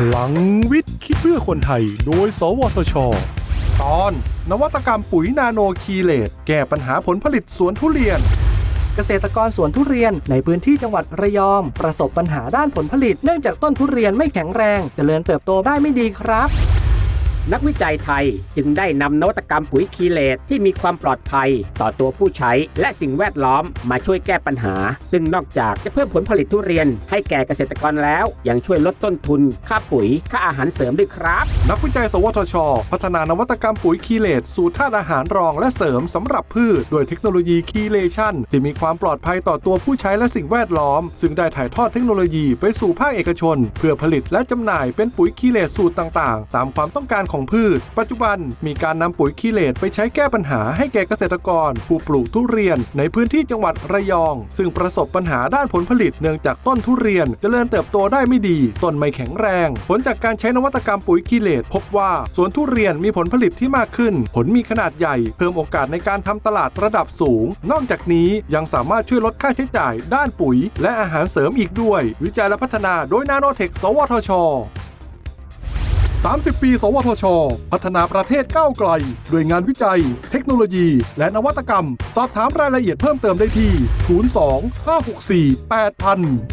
พลังวิทย์คิดเพื่อคนไทย โดย สวทช ตอน นวัตกรรมปุ๋ยนาโนคีเลตแก้ปัญหาผลผลิตสวนทุเรียน เกษตรกรสวนทุเรียนในพื้นที่จังหวัดระยอง ประสบปัญหาด้านผลผลิต เนื่องจากต้นทุเรียนไม่แข็งแรงเจริญเติบโตได้ไม่ดีครับ นักวิจัยไทยจึงได้นำนวัตกรรมปุ๋ยคีเลตที่มีความปลอดภัยต่อตัวผู้ใช้ และสิ่งแวดล้อมมาช่วยแก้ปัญหา ซึ่งนอกจากจะเพิ่มผลผลิตทุเรียน ให้แก่เกษตรกรแล้ว ยังช่วยลดต้นทุน ค่าปุ๋ย ค่าอาหารเสริมด้วยครับ นักวิจัย สวทช พัฒนานวัตกรรมปุ๋ยคีเลตสูตรธาตุอาหารรองและเสริมสำหรับพืชโดยเทคโนโลยีคีเลชันที่มีความปลอดภัยต่อตัวผู้ใช้และสิ่งแวดล้อม ซึ่งได้ถ่ายทอดเทคโนโลยีไปสู่ภาคเอกชน เพื่อผลิตและจำหน่ายเป็นปุ๋ยคีเลตสูตรต่าง ๆ ตามความต้องการของพืช ปัจจุบันมีการนำปุ๋ยคีเลตไปใช้แก้ปัญหาให้แก่เกษตรกร ผู้ปลูกทุเรียนในพื้นที่จังหวัดระยอง ซึ่งประสบปัญหาด้านผลผลิตเนื่องจากต้นทุเรียนเจริญเติบโตได้ไม่ดี ต้นไม่แข็งแรง ผลจากการใช้นวัตกรรมปุ๋ยคีเลตพบว่าสวนทุเรียนมีผลผลิตที่มากขึ้น ผลมีขนาดใหญ่ เพิ่มโอกาสในการทำตลาดระดับสูง นอกจากนี้ยังสามารถช่วยลดค่าใช้จ่าย ด้านปุ๋ย และอาหารเสริมอีกด้วย วิจัยและพัฒนาโดยนาโนเทค สวทช 30 ปี สวทช พัฒนาประเทศก้าวไกล ด้วยงานวิจัย เทคโนโลยี และนวัตกรรม สอบถามรายละเอียดเพิ่มเติมได้ที่ 02 564 8000